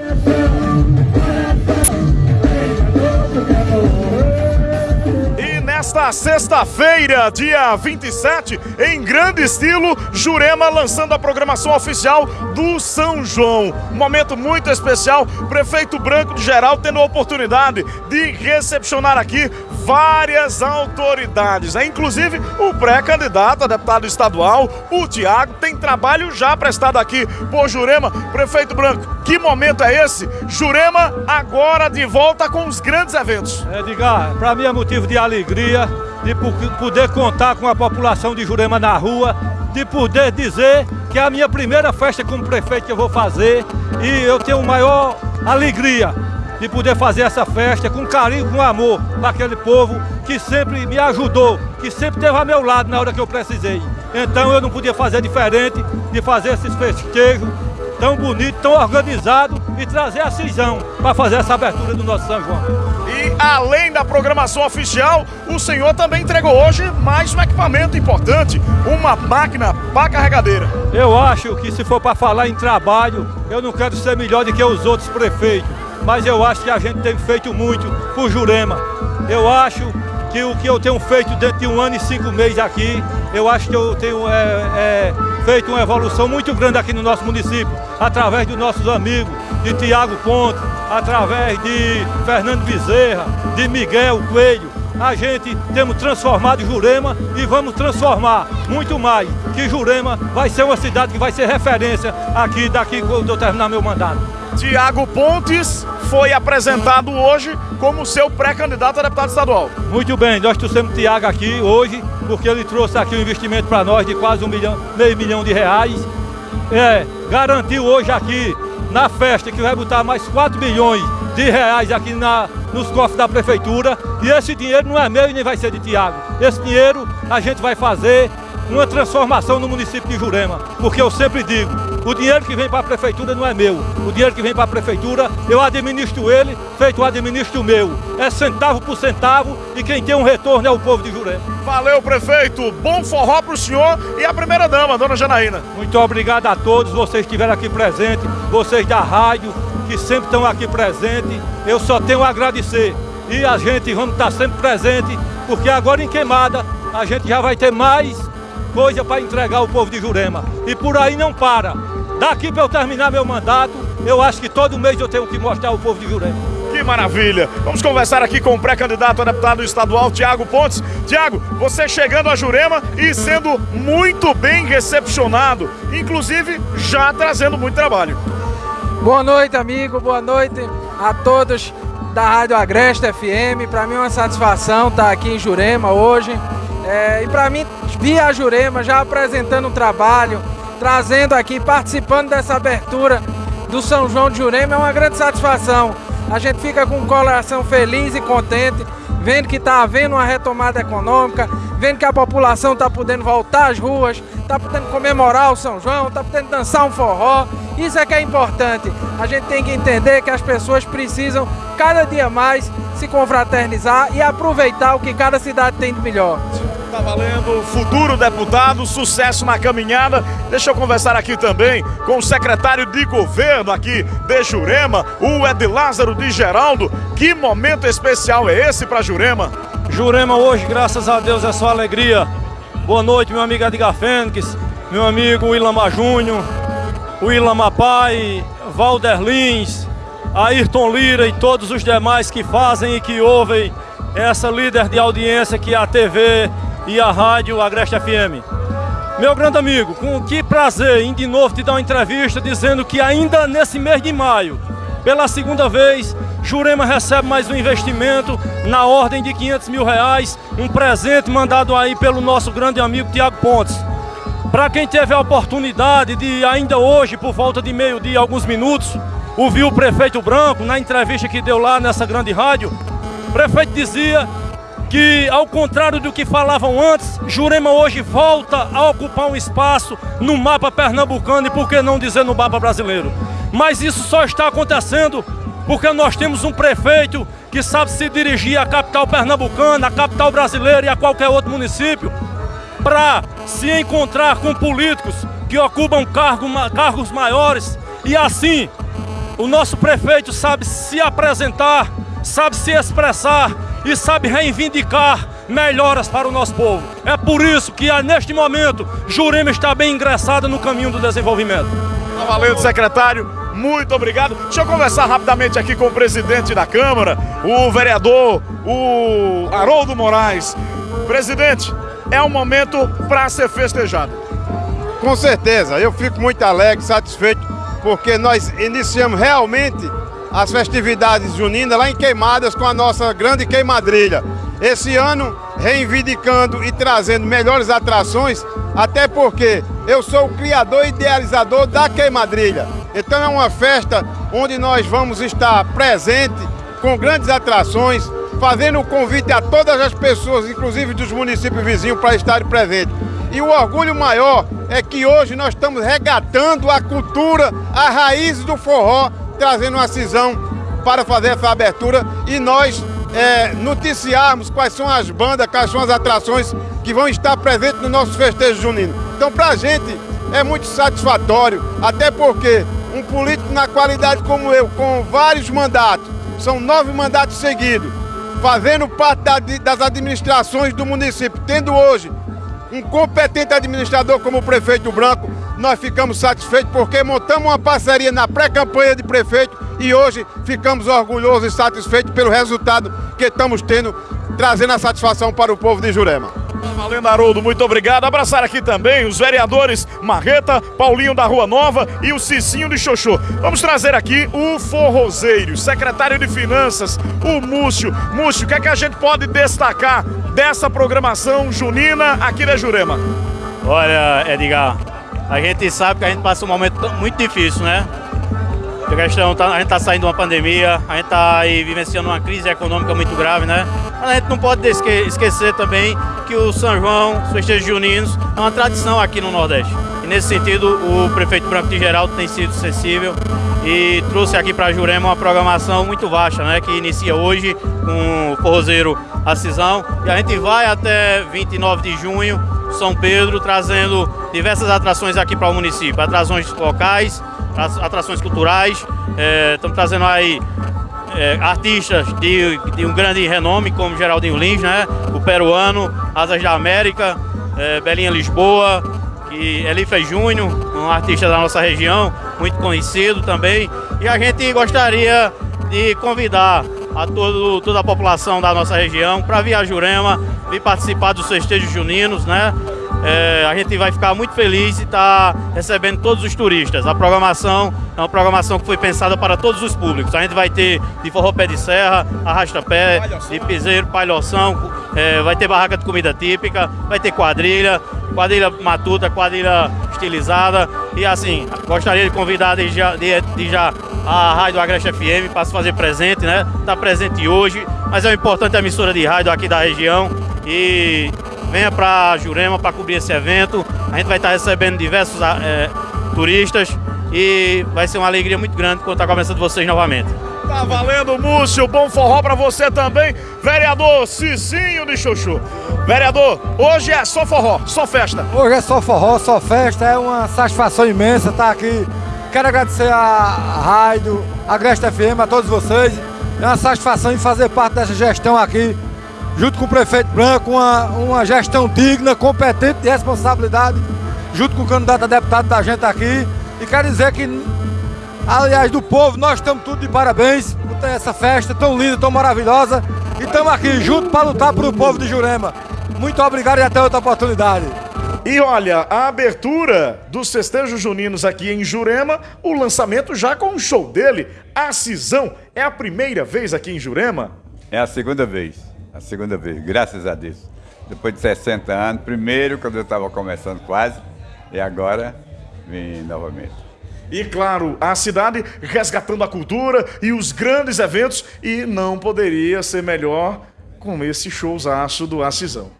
Yeah. Nesta sexta-feira, dia 27, em grande estilo, Jurema lançando a programação oficial do São João. Um momento muito especial, prefeito Branco de Geral tendo a oportunidade de recepcionar aqui várias autoridades, é, inclusive o pré-candidato a deputado estadual, o Tiago, tem trabalho já prestado aqui por Jurema. Prefeito Branco, que momento é esse? Jurema agora de volta com os grandes eventos. É, Edgar, para mim é motivo de alegria de poder contar com a população de Jurema na rua, de poder dizer que é a minha primeira festa como prefeito que eu vou fazer e eu tenho maior alegria de poder fazer essa festa com carinho, com amor para aquele povo que sempre me ajudou, que sempre esteve ao meu lado na hora que eu precisei. Então eu não podia fazer diferente de fazer esses festejos tão bonito, tão organizado e trazer a cisão para fazer essa abertura do nosso São João. E além da programação oficial, o senhor também entregou hoje mais um equipamento importante, uma máquina para carregadeira. Eu acho que se for para falar em trabalho, eu não quero ser melhor do que os outros prefeitos, mas eu acho que a gente tem feito muito por Jurema. Eu acho que o que eu tenho feito dentro de um ano e cinco meses aqui, eu acho que eu tenho é, é, feito uma evolução muito grande aqui no nosso município, através dos nossos amigos, de Tiago Ponte, através de Fernando Bezerra, de Miguel Coelho. A gente temos transformado Jurema e vamos transformar muito mais, que Jurema vai ser uma cidade que vai ser referência aqui daqui quando eu terminar meu mandato. Tiago Pontes foi apresentado hoje como seu pré-candidato a deputado estadual. Muito bem, nós trouxemos Tiago aqui hoje, porque ele trouxe aqui um investimento para nós de quase um milhão, meio milhão de reais. É, garantiu hoje aqui na festa que vai botar mais 4 milhões de reais aqui na, nos cofres da prefeitura. E esse dinheiro não é meu e nem vai ser de Tiago. Esse dinheiro a gente vai fazer uma transformação no município de Jurema. Porque eu sempre digo, o dinheiro que vem para a prefeitura não é meu. O dinheiro que vem para a prefeitura, eu administro ele, feito administro o meu. É centavo por centavo e quem tem um retorno é o povo de Jurema. Valeu, prefeito. Bom forró para o senhor e a primeira dama, dona Janaína. Muito obrigado a todos vocês que estiveram aqui presentes, vocês da rádio, que sempre estão aqui presentes. Eu só tenho a agradecer. E a gente vamos estar sempre presente, porque agora em Queimada a gente já vai ter mais coisa para entregar ao povo de Jurema. E por aí não para. Daqui para eu terminar meu mandato, eu acho que todo mês eu tenho que mostrar ao povo de Jurema. Que maravilha! Vamos conversar aqui com o pré-candidato a deputado estadual, Tiago Pontes. Tiago, você chegando a Jurema e sendo muito bem recepcionado, inclusive já trazendo muito trabalho. Boa noite, amigo, boa noite a todos da Rádio Agreste FM. Para mim é uma satisfação estar aqui em Jurema hoje. É, e para mim, via Jurema já apresentando um trabalho, trazendo aqui, participando dessa abertura do São João de Jurema, é uma grande satisfação. A gente fica com o coração feliz e contente, vendo que está havendo uma retomada econômica, vendo que a população está podendo voltar às ruas, está podendo comemorar o São João, está podendo dançar um forró. Isso é que é importante. A gente tem que entender que as pessoas precisam cada dia mais se confraternizar e aproveitar o que cada cidade tem de melhor. Tá valendo, futuro deputado, sucesso na caminhada. Deixa eu conversar aqui também com o secretário de governo aqui de Jurema, o Ed Lázaro de Geraldo. Que momento especial é esse para Jurema? Jurema hoje, graças a Deus, é só alegria. Boa noite, meu amigo Edgar Fênix, meu amigo Willamar Júnior, Willamar Pai, Valder Lins, Ayrton Lira e todos os demais que fazem e que ouvem essa líder de audiência que é a TV e a rádio Agreste FM. Meu grande amigo, com que prazer em de novo te dar uma entrevista dizendo que ainda nesse mês de maio, pela segunda vez, Jurema recebe mais um investimento na ordem de 500 mil reais, um presente mandado aí pelo nosso grande amigo Tiago Pontes. Para quem teve a oportunidade de ainda hoje, por volta de meio-dia, alguns minutos, ouvir o prefeito Branco na entrevista que deu lá nessa grande rádio, o prefeito dizia que, ao contrário do que falavam antes, Jurema hoje volta a ocupar um espaço no mapa pernambucano e por que não dizer no mapa brasileiro. Mas isso só está acontecendo porque nós temos um prefeito que sabe se dirigir à capital pernambucana, à capital brasileira e a qualquer outro município para se encontrar com políticos que ocupam cargo, cargos maiores e assim O nosso prefeito sabe se apresentar, sabe se expressar e sabe reivindicar melhoras para o nosso povo. É por isso que, neste momento, Jurema está bem ingressada no caminho do desenvolvimento. Tá valendo, secretário. Muito obrigado. Deixa eu conversar rapidamente aqui com o presidente da Câmara, o vereador, o Haroldo Moraes. Presidente, é um momento para ser festejado. Com certeza, eu fico muito alegre, satisfeito, porque nós iniciamos realmente as festividades juninas lá em Queimadas com a nossa grande queimadrilha. Esse ano, reivindicando e trazendo melhores atrações, até porque eu sou o criador e idealizador da queimadrilha. Então é uma festa onde nós vamos estar presente com grandes atrações, fazendo o convite a todas as pessoas, inclusive dos municípios vizinhos, para estarem presentes. E o orgulho maior é que hoje nós estamos regatando a cultura, a raiz do forró, trazendo uma cisão para fazer essa abertura e nós é, noticiarmos quais são as bandas, quais são as atrações que vão estar presentes no nosso festejo junino. Então, para a gente é muito satisfatório, até porque um político na qualidade como eu, com vários mandatos, são nove mandatos seguidos, fazendo parte da, das administrações do município, tendo hoje um competente administrador como o prefeito Branco, nós ficamos satisfeitos porque montamos uma parceria na pré-campanha de prefeito e hoje ficamos orgulhosos e satisfeitos pelo resultado que estamos tendo, trazendo a satisfação para o povo de Jurema. Valendo, Haroldo, muito obrigado. Abraçar aqui também os vereadores Marreta, Paulinho da Rua Nova e o Cicinho de Xoxô. Vamos trazer aqui o Forrozeiro, secretário de Finanças, o Múcio. Múcio, o que é que a gente pode destacar dessa programação junina aqui da Jurema? Olha, Edgar, a gente sabe que a gente passa um momento muito difícil, né? A questão, tá, a gente está saindo de uma pandemia, a gente está vivenciando uma crise econômica muito grave, né? Mas a gente não pode esquecer também que o São João, os festejos juninos, é uma tradição aqui no Nordeste. E nesse sentido, o prefeito Branco de Geraldo tem sido sensível e trouxe aqui para Jurema uma programação muito vasta, né? Que inicia hoje com o forrozeiro Acisão e a gente vai até 29 de junho, São Pedro, trazendo diversas atrações aqui para o município, atrações locais, atrações culturais. É, estamos trazendo aí é, artistas de, de, um grande renome, como Geraldinho Lins, né? o peruano, Asas da América, é, Belinha Lisboa, que Elife Júnior, um artista da nossa região, muito conhecido também. E a gente gostaria de convidar a todo, toda a população da nossa região para vir a Jurema, vir participar dos festejos juninos, né? É, a gente vai ficar muito feliz e estar tá recebendo todos os turistas. A programação é uma programação que foi pensada para todos os públicos. A gente vai ter de forró pé de serra, arrasta-pé, de piseiro, palhoção, é, vai ter barraca de comida típica, vai ter quadrilha, quadrilha matuta, quadrilha estilizada. E assim, gostaria de convidar de já, de, de já a Rádio Agreste FM para se fazer presente, né? Está presente hoje, mas é importante emissora de rádio aqui da região. E venha para Jurema para cobrir esse evento. A gente vai estar recebendo diversos é, turistas e vai ser uma alegria muito grande contar com a presença de vocês novamente. Tá valendo, Múcio. Bom forró para você também. Vereador Cicinho de Chuchu. Vereador, hoje é só forró, só festa. Hoje é só forró, só festa. É uma satisfação imensa estar aqui. Quero agradecer a Rádio, a Gresta FM, a todos vocês. É uma satisfação em fazer parte dessa gestão aqui junto com o prefeito Branco, uma, uma gestão digna, competente, de responsabilidade, junto com o candidato a deputado da gente aqui. E quero dizer que, aliás, do povo, nós estamos tudo de parabéns por ter essa festa tão linda, tão maravilhosa. E estamos aqui junto para lutar para o povo de Jurema. Muito obrigado e até outra oportunidade. E olha, a abertura dos festejos juninos aqui em Jurema, o lançamento já com o show dele, a Cisão. É a primeira vez aqui em Jurema? É a segunda vez. A segunda vez, graças a Deus. Depois de 60 anos, primeiro quando eu estava começando quase, e agora vim novamente. E claro, a cidade resgatando a cultura e os grandes eventos, e não poderia ser melhor com esse showzaço do Acisão.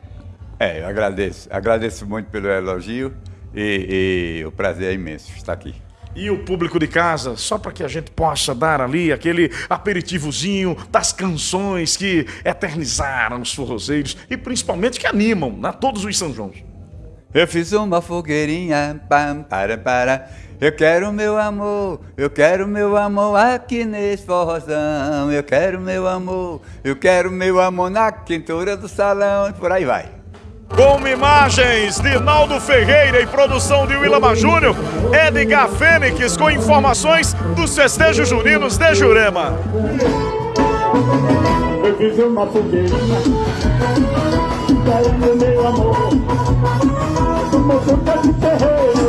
É, eu agradeço. Agradeço muito pelo elogio e, e o prazer é imenso estar aqui e o público de casa, só para que a gente possa dar ali aquele aperitivozinho das canções que eternizaram os forrozeiros e principalmente que animam né, todos os São João. Eu fiz uma fogueirinha, pam, para, para. Eu quero meu amor, eu quero meu amor aqui nesse forrozão. Eu quero meu amor, eu quero meu amor na quintura do salão e por aí vai. Com imagens de Naldo Ferreira e produção de Willama Júnior, Edgar Fênix com informações dos festejos juninos de Jurema. Eu uma fogueira, meu amor, tá de ferreira.